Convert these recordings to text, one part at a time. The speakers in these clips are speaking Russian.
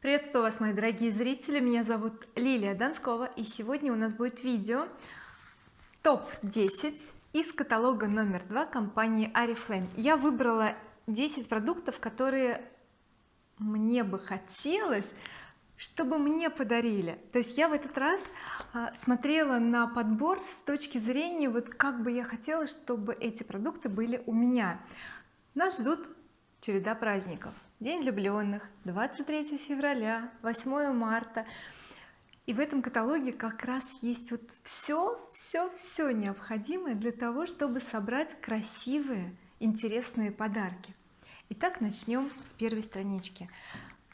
приветствую вас мои дорогие зрители? Меня зовут Лилия Донскова и сегодня у нас будет видео топ-10 из каталога номер два компании Oriflame я выбрала 10 продуктов которые мне бы хотелось чтобы мне подарили. То есть я в этот раз а, смотрела на подбор с точки зрения вот как бы я хотела чтобы эти продукты были у меня. Нас ждут череда праздников день влюбленных 23 февраля 8 марта. И в этом каталоге как раз есть вот все все все необходимое для того чтобы собрать красивые интересные подарки. Итак начнем с первой странички.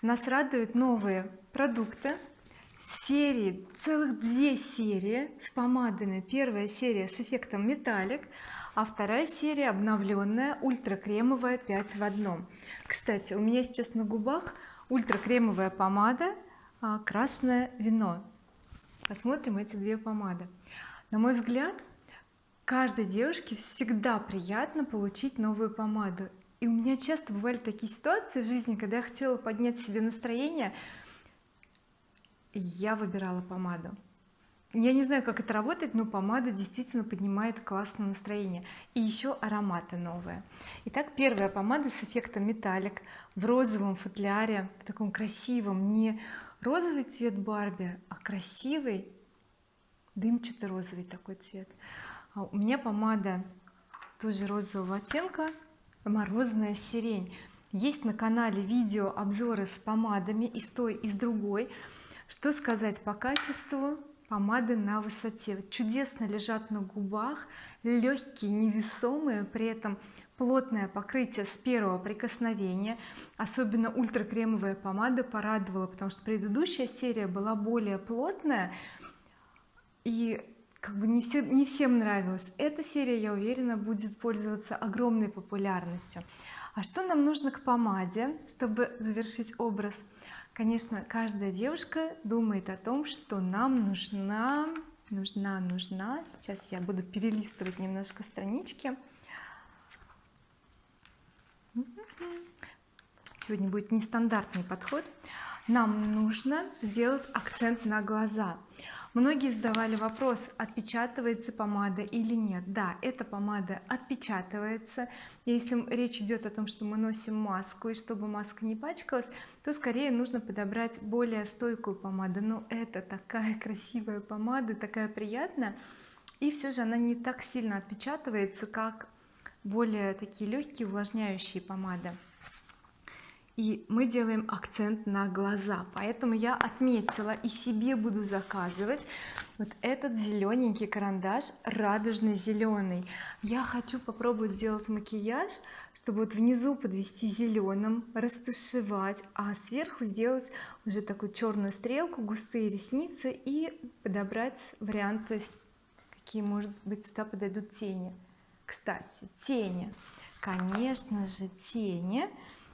Нас радуют новые продукты серии целых две серии с помадами. Первая серия с эффектом металлик а вторая серия обновленная ультра кремовая 5 в одном кстати у меня сейчас на губах ультра кремовая помада а, красное вино. Посмотрим эти две помады. На мой взгляд каждой девушке всегда приятно получить новую помаду. И у меня часто бывали такие ситуации в жизни когда я хотела поднять себе настроение. Я выбирала помаду я не знаю как это работает но помада действительно поднимает классное настроение. И еще ароматы новые. Итак первая помада с эффектом металлик в розовом футляре в таком красивом. Не розовый цвет Барби а красивый дымчатый розовый такой цвет. А у меня помада тоже розового оттенка морозная сирень. Есть на канале видео обзоры с помадами и с той и с другой. Что сказать по качеству помады на высоте. Чудесно лежат на губах легкие невесомые при этом плотное покрытие с первого прикосновения. Особенно ультракремовая помада порадовала потому что предыдущая серия была более плотная и как бы не, все, не всем нравилась. Эта серия я уверена будет пользоваться огромной популярностью. А что нам нужно к помаде чтобы завершить образ конечно каждая девушка думает о том что нам нужна нужна нужна. Сейчас я буду перелистывать немножко странички. Сегодня будет нестандартный подход. Нам нужно сделать акцент на глаза многие задавали вопрос отпечатывается помада или нет. Да эта помада отпечатывается. Если речь идет о том что мы носим маску и чтобы маска не пачкалась то скорее нужно подобрать более стойкую помаду. Но это такая красивая помада такая приятная. И все же она не так сильно отпечатывается как более такие легкие увлажняющие помады и мы делаем акцент на глаза. Поэтому я отметила и себе буду заказывать вот этот зелененький карандаш радужный зеленый я хочу попробовать сделать макияж чтобы вот внизу подвести зеленым растушевать а сверху сделать уже такую черную стрелку густые ресницы и подобрать варианты какие может быть сюда подойдут тени. Кстати тени. Конечно же тени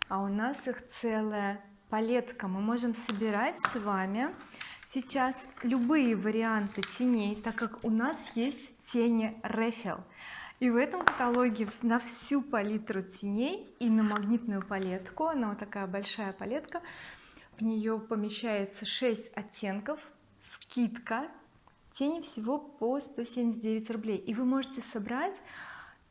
а у нас их целая палетка. Мы можем собирать с вами сейчас любые варианты теней так как у нас есть тени Рефил и в этом каталоге на всю палитру теней и на магнитную палетку она вот такая большая палетка в нее помещается 6 оттенков скидка тени всего по 179 рублей. И вы можете собрать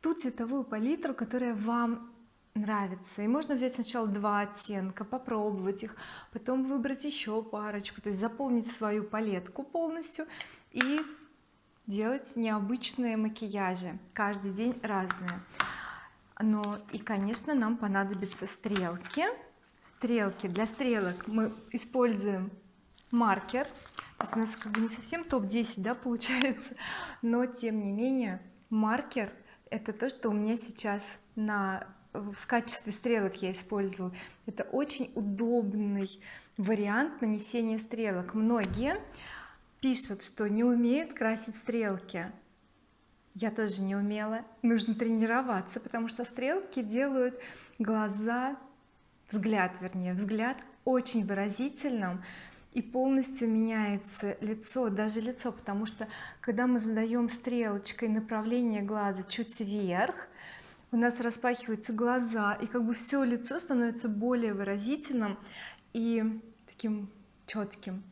ту цветовую палитру которая вам нравится. И можно взять сначала два оттенка попробовать их потом выбрать еще парочку то есть заполнить свою палетку полностью и делать необычные макияжи. Каждый день разные. Но и конечно нам понадобятся стрелки. Стрелки. Для стрелок мы используем маркер. То есть у нас как бы не совсем топ-10 да получается но тем не менее маркер это то что у меня сейчас на в качестве стрелок я использовала. Это очень удобный вариант нанесения стрелок. Многие пишут что не умеют красить стрелки. Я тоже не умела. Нужно тренироваться потому что стрелки делают глаза взгляд вернее взгляд очень выразительным и полностью меняется лицо даже лицо потому что когда мы задаем стрелочкой направление глаза чуть вверх у нас распахиваются глаза и как бы все лицо становится более выразительным и таким четким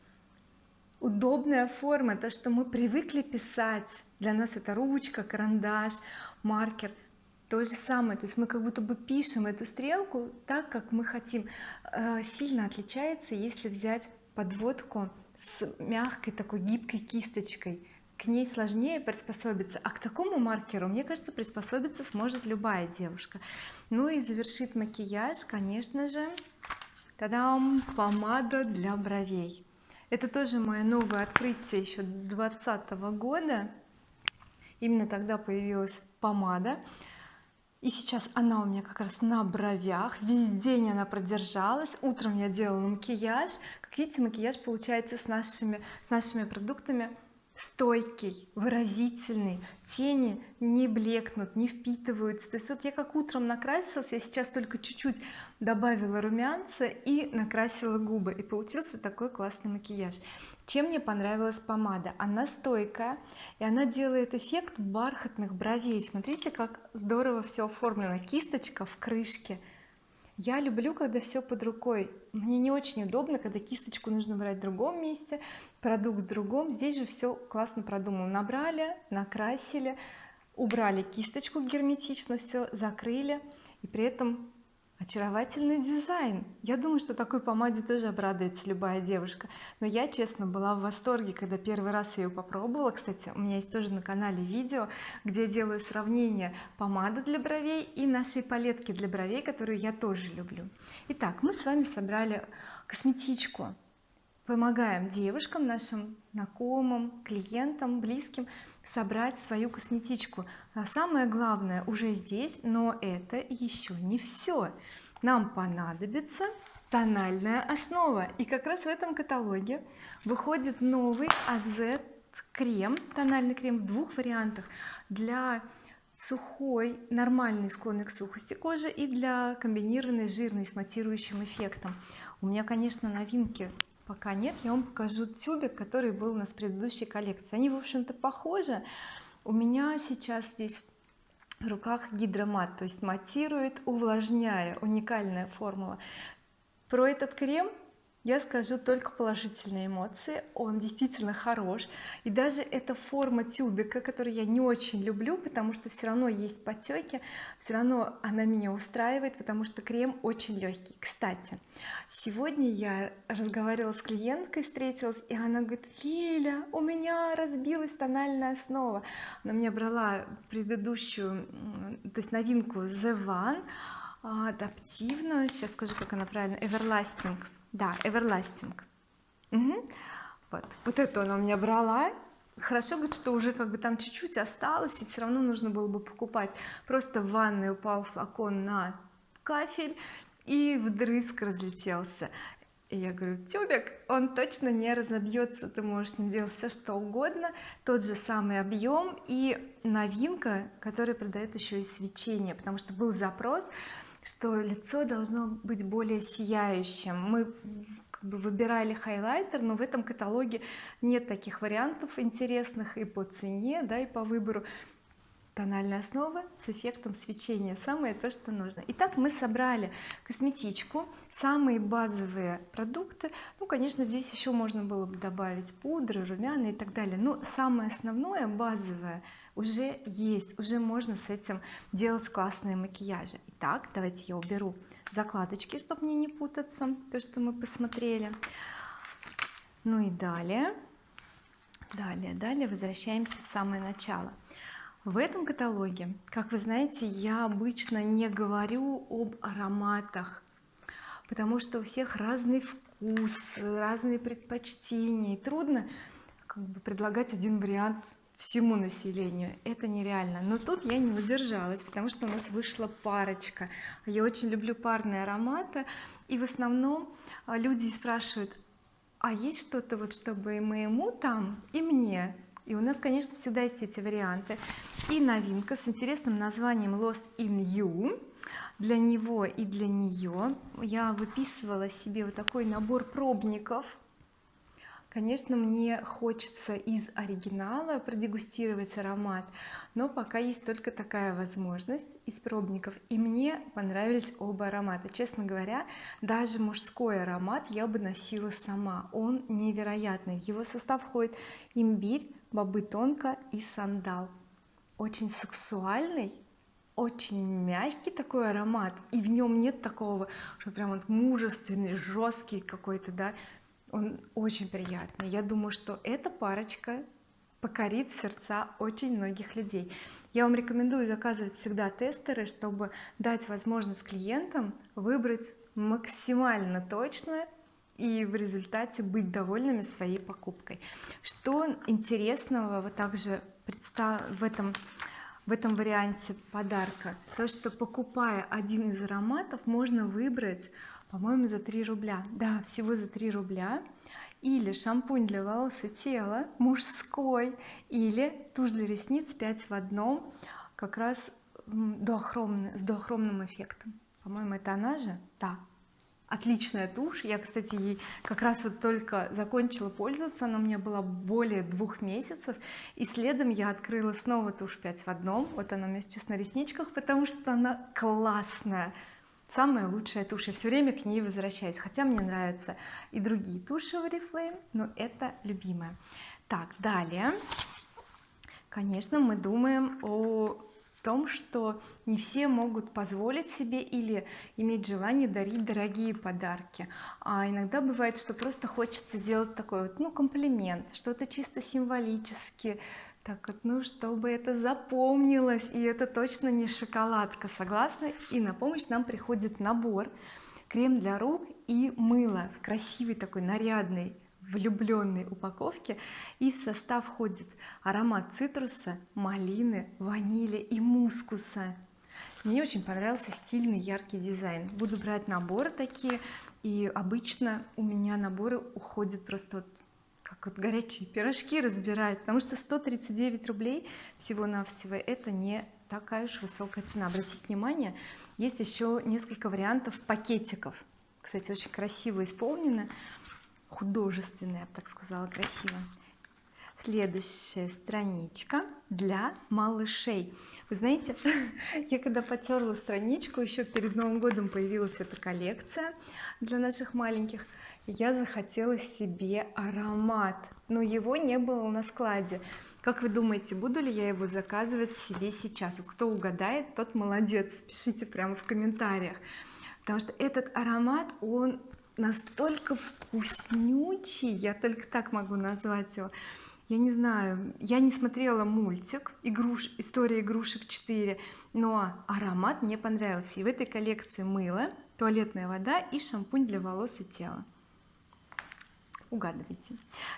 удобная форма то что мы привыкли писать. Для нас это ручка карандаш маркер. То же самое. То есть мы как будто бы пишем эту стрелку так как мы хотим. Э, сильно отличается если взять подводку с мягкой такой гибкой кисточкой к ней сложнее приспособиться а к такому маркеру мне кажется приспособиться сможет любая девушка. Ну и завершит макияж конечно же тадам помада для бровей. Это тоже мое новое открытие еще 2020 года. Именно тогда появилась помада. И сейчас она у меня как раз на бровях. Весь день она продержалась. Утром я делала макияж. Как видите макияж получается с нашими с нашими продуктами стойкий выразительный тени не блекнут не впитываются. То есть вот я как утром накрасилась я сейчас только чуть-чуть добавила румянца и накрасила губы и получился такой классный макияж. Чем мне понравилась помада? Она стойкая и она делает эффект бархатных бровей. Смотрите как здорово все оформлено. Кисточка в крышке я люблю когда все под рукой. Мне не очень удобно когда кисточку нужно брать в другом месте продукт в другом. Здесь же все классно продумано. Набрали накрасили убрали кисточку герметично все закрыли. И при этом очаровательный дизайн. Я думаю что такой помаде тоже обрадуется любая девушка. Но я честно была в восторге когда первый раз ее попробовала. Кстати у меня есть тоже на канале видео где я делаю сравнение помады для бровей и нашей палетки для бровей которую я тоже люблю. Итак мы с вами собрали косметичку помогаем девушкам нашим знакомым клиентам близким собрать свою косметичку. А самое главное уже здесь но это еще не все нам понадобится тональная основа. И как раз в этом каталоге выходит новый AZ крем тональный крем в двух вариантах. Для сухой нормальный склонный к сухости кожи и для комбинированной жирной с матирующим эффектом. У меня конечно новинки пока нет я вам покажу тюбик который был у нас в предыдущей коллекции. Они в общем-то похожи. У меня сейчас здесь в руках гидромат то есть матирует увлажняя уникальная формула. Про этот крем я скажу только положительные эмоции. Он действительно хорош. И даже эта форма тюбика которую я не очень люблю потому что все равно есть потеки все равно она меня устраивает потому что крем очень легкий кстати сегодня я разговаривала с клиенткой встретилась и она говорит Лиля у меня разбилась тональная основа она мне брала предыдущую то есть новинку The One адаптивную. Сейчас скажу как она правильно Everlasting да everlasting угу. вот. Вот эту она у меня брала. Хорошо говорит что уже как бы там чуть-чуть осталось и все равно нужно было бы покупать. Просто в ванной упал флакон на кафель и вдрызг разлетелся. И я говорю тюбик он точно не разобьется ты можешь с ним делать все что угодно тот же самый объем и новинка которая продает еще и свечение потому что был запрос что лицо должно быть более сияющим. Мы как бы выбирали хайлайтер но в этом каталоге нет таких вариантов интересных и по цене да и по выбору. Тональная основа с эффектом свечения самое то что нужно. Итак мы собрали косметичку самые базовые продукты. Ну конечно здесь еще можно было бы добавить пудры румяна и так далее но самое основное базовое уже есть. Уже можно с этим делать классные макияжи итак давайте я уберу закладочки чтобы мне не путаться то что мы посмотрели. Ну и далее. Далее далее возвращаемся в самое начало. В этом каталоге как вы знаете я обычно не говорю об ароматах потому что у всех разный вкус разные предпочтения и трудно как бы предлагать один вариант всему населению. Это нереально. Но тут я не удержалась потому что у нас вышла парочка. Я очень люблю парные ароматы. И в основном а, люди спрашивают а есть что-то вот чтобы и моему там и мне? И у нас конечно всегда есть эти варианты. И новинка с интересным названием Lost in You для него и для нее я выписывала себе вот такой набор пробников конечно мне хочется из оригинала продегустировать аромат но пока есть только такая возможность из пробников и мне понравились оба аромата. Честно говоря даже мужской аромат я бы носила сама он невероятный. В его состав входит имбирь бобы тонко и сандал. Очень сексуальный очень мягкий такой аромат и в нем нет такого что прям вот мужественный жесткий какой-то да он очень приятный. Я думаю что эта парочка покорит сердца очень многих людей. Я вам рекомендую заказывать всегда тестеры чтобы дать возможность клиентам выбрать максимально точно и в результате быть довольными своей покупкой. Что интересного вот также в этом в этом варианте подарка? То что покупая один из ароматов можно выбрать по-моему за 3 рубля. Да всего за 3 рубля. Или шампунь для волос и тела мужской или тушь для ресниц 5 в одном как раз дуохромный, с дуохромным эффектом. По-моему это она же? Да. Отличная тушь. Я кстати ей как раз вот только закончила пользоваться. Она у меня была более двух месяцев. И следом я открыла снова тушь 5 в одном. Вот она у меня сейчас на ресничках потому что она классная самая лучшая тушь я все время к ней возвращаюсь хотя мне нравятся и другие туши в oriflame но это любимая. Так далее. Конечно мы думаем о том что не все могут позволить себе или иметь желание дарить дорогие подарки. А иногда бывает что просто хочется сделать такой вот ну комплимент что-то чисто символически так вот ну чтобы это запомнилось и это точно не шоколадка согласны и на помощь нам приходит набор. Крем для рук и мыло в красивый такой нарядный влюбленной упаковке. И в состав входит аромат цитруса малины ванили и мускуса. Мне очень понравился стильный яркий дизайн. Буду брать наборы такие и обычно у меня наборы уходят просто вот как вот горячие пирожки разбирают потому что 139 рублей всего-навсего это не такая уж высокая цена. Обратите внимание есть еще несколько вариантов пакетиков. Кстати очень красиво исполнено. Художественная я бы так сказала красиво. Следующая страничка для малышей. Вы знаете я когда потерла страничку еще перед новым годом появилась эта коллекция для наших маленьких я захотела себе аромат но его не было на складе. Как вы думаете буду ли я его заказывать себе сейчас? Вот кто угадает тот молодец. Пишите прямо в комментариях. Потому что этот аромат он настолько вкуснючий я только так могу назвать его. Я не знаю я не смотрела мультик игруш история игрушек 4 но аромат мне понравился. И в этой коллекции мыло туалетная вода и шампунь для волос и тела угадывайте.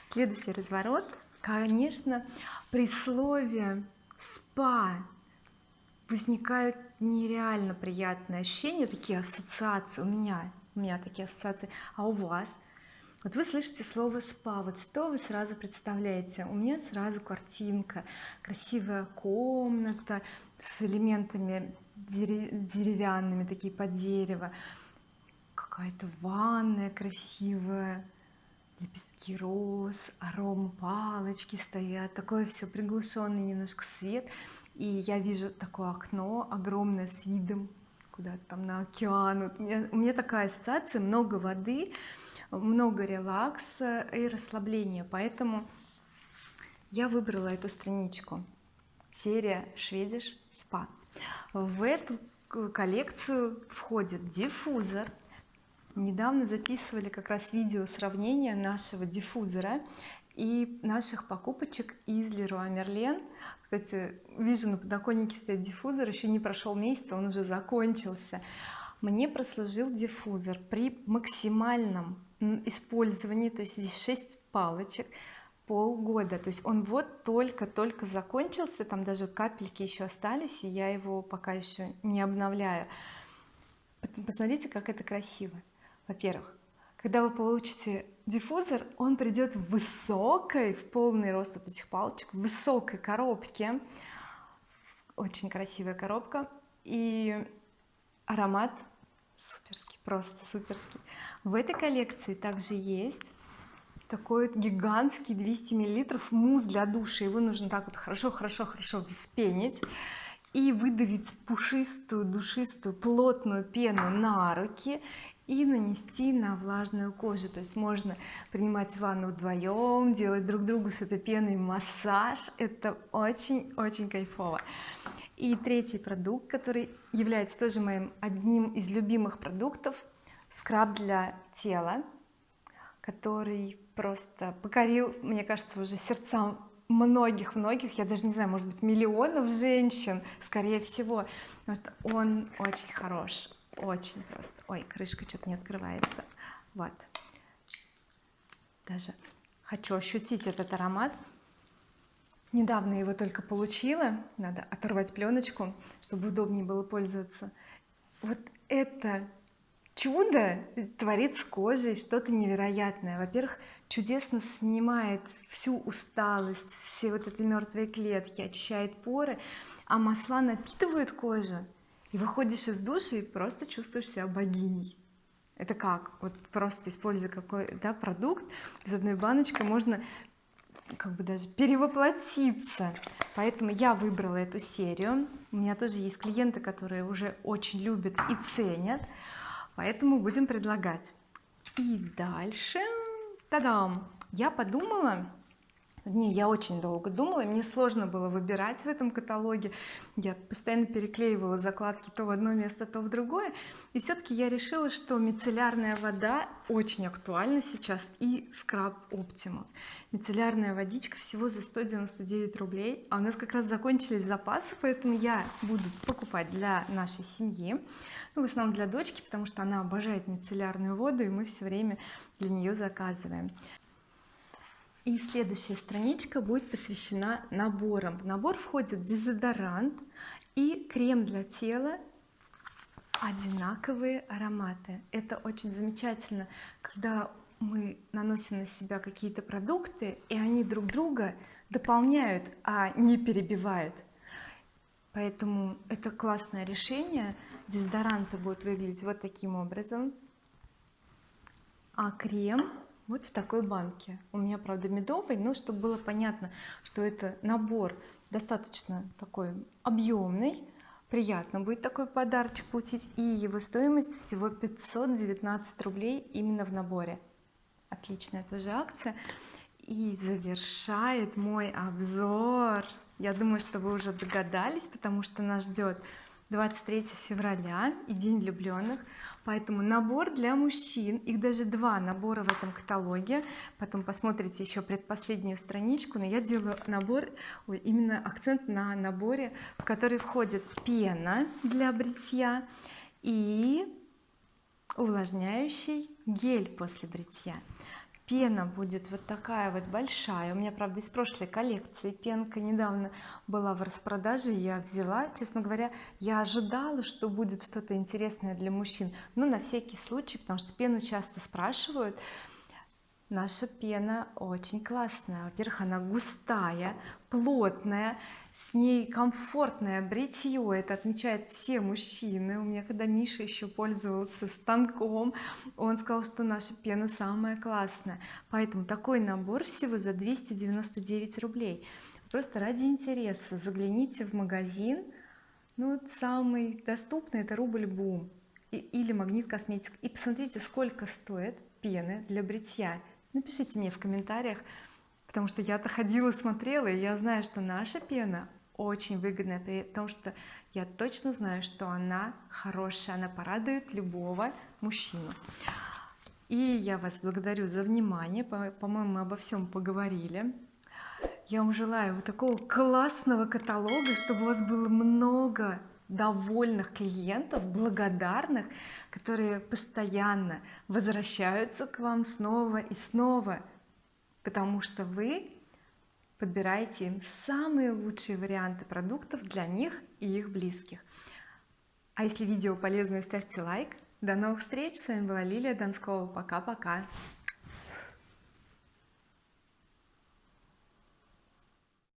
Следующий разворот. Конечно при слове спа возникают нереально приятные ощущения такие ассоциации. У меня у меня такие ассоциации. А у вас? Вот вы слышите слово спа вот что вы сразу представляете? У меня сразу картинка. Красивая комната с элементами деревянными такие под дерево. Какая-то ванная красивая лепестки роз аром палочки стоят. Такое все приглушенный немножко свет. И я вижу такое окно огромное с видом куда-то там на океан. Вот у, меня, у меня такая ассоциация. Много воды много релакса и расслабления. Поэтому я выбрала эту страничку. Серия Шведиш спа в эту коллекцию входит диффузор недавно записывали как раз видео сравнения нашего диффузора и наших покупочек из Leroy Merlin. Кстати вижу на подоконнике стоит диффузор еще не прошел месяц он уже закончился. Мне прослужил диффузор при максимальном использовании то есть здесь 6 палочек полгода. То есть он вот только-только закончился там даже вот капельки еще остались и я его пока еще не обновляю. Посмотрите как это красиво во-первых когда вы получите диффузор он придет в высокой в полный рост вот этих палочек в высокой коробке. Очень красивая коробка. И аромат суперский просто суперский. В этой коллекции также есть такой гигантский 200 миллилитров мусс для душа его нужно так вот хорошо хорошо хорошо вспенить и выдавить пушистую душистую плотную пену на руки и нанести на влажную кожу. То есть можно принимать ванну вдвоем делать друг другу с этой пеной массаж. Это очень-очень кайфово. И третий продукт который является тоже моим одним из любимых продуктов скраб для тела который просто покорил мне кажется уже сердцам многих-многих я даже не знаю может быть миллионов женщин скорее всего потому что он очень хорош очень просто. Ой крышка что-то не открывается. Вот. Даже хочу ощутить этот аромат. Недавно его только получила. Надо оторвать пленочку чтобы удобнее было пользоваться. Вот это чудо творит с кожей что-то невероятное. Во-первых чудесно снимает всю усталость все вот эти мертвые клетки очищает поры а масла напитывают кожу выходишь из души и просто чувствуешь себя богиней. Это как? Вот просто используя какой да продукт из одной баночки можно как бы даже перевоплотиться. Поэтому я выбрала эту серию. У меня тоже есть клиенты которые уже очень любят и ценят. Поэтому будем предлагать. И дальше тадам я подумала не я очень долго думала мне сложно было выбирать в этом каталоге. Я постоянно переклеивала закладки то в одно место то в другое. И все-таки я решила что мицеллярная вода очень актуальна сейчас и скраб Optimus мицеллярная водичка всего за 199 рублей. А у нас как раз закончились запасы поэтому я буду покупать для нашей семьи. Ну, в основном для дочки потому что она обожает мицеллярную воду и мы все время для нее заказываем и следующая страничка будет посвящена наборам. В набор входит дезодорант и крем для тела одинаковые ароматы. Это очень замечательно когда мы наносим на себя какие-то продукты и они друг друга дополняют а не перебивают. Поэтому это классное решение. Дезодоранты будут выглядеть вот таким образом. А крем вот в такой банке. У меня правда медовый но чтобы было понятно что это набор достаточно такой объемный приятно будет такой подарочек получить и его стоимость всего 519 рублей именно в наборе. Отличная тоже акция. И завершает мой обзор. Я думаю что вы уже догадались потому что нас ждет 23 февраля и день влюбленных поэтому набор для мужчин. Их даже два набора в этом каталоге. Потом посмотрите еще предпоследнюю страничку. Но я делаю набор именно акцент на наборе в который входит пена для бритья и увлажняющий гель после бритья пена будет вот такая вот большая. У меня правда из прошлой коллекции пенка недавно была в распродаже я взяла. Честно говоря я ожидала что будет что-то интересное для мужчин но на всякий случай потому что пену часто спрашивают. Наша пена очень классная. Во-первых она густая плотная с ней комфортное бритье. Это отмечают все мужчины. У меня когда Миша еще пользовался станком он сказал что наша пена самая классная. Поэтому такой набор всего за 299 рублей. Просто ради интереса загляните в магазин. Ну вот самый доступный это рубль бум или магнит косметик. И посмотрите сколько стоит пены для бритья. Напишите мне в комментариях потому что я-то ходила смотрела и я знаю что наша пена очень выгодная при том что я точно знаю что она хорошая она порадует любого мужчину. И я вас благодарю за внимание. По-моему мы обо всем поговорили. Я вам желаю вот такого классного каталога чтобы у вас было много довольных клиентов благодарных которые постоянно возвращаются к вам снова и снова потому что вы подбираете им самые лучшие варианты продуктов для них и их близких. А если видео полезное ставьте лайк. До новых встреч. С вами была Лилия Донскова пока-пока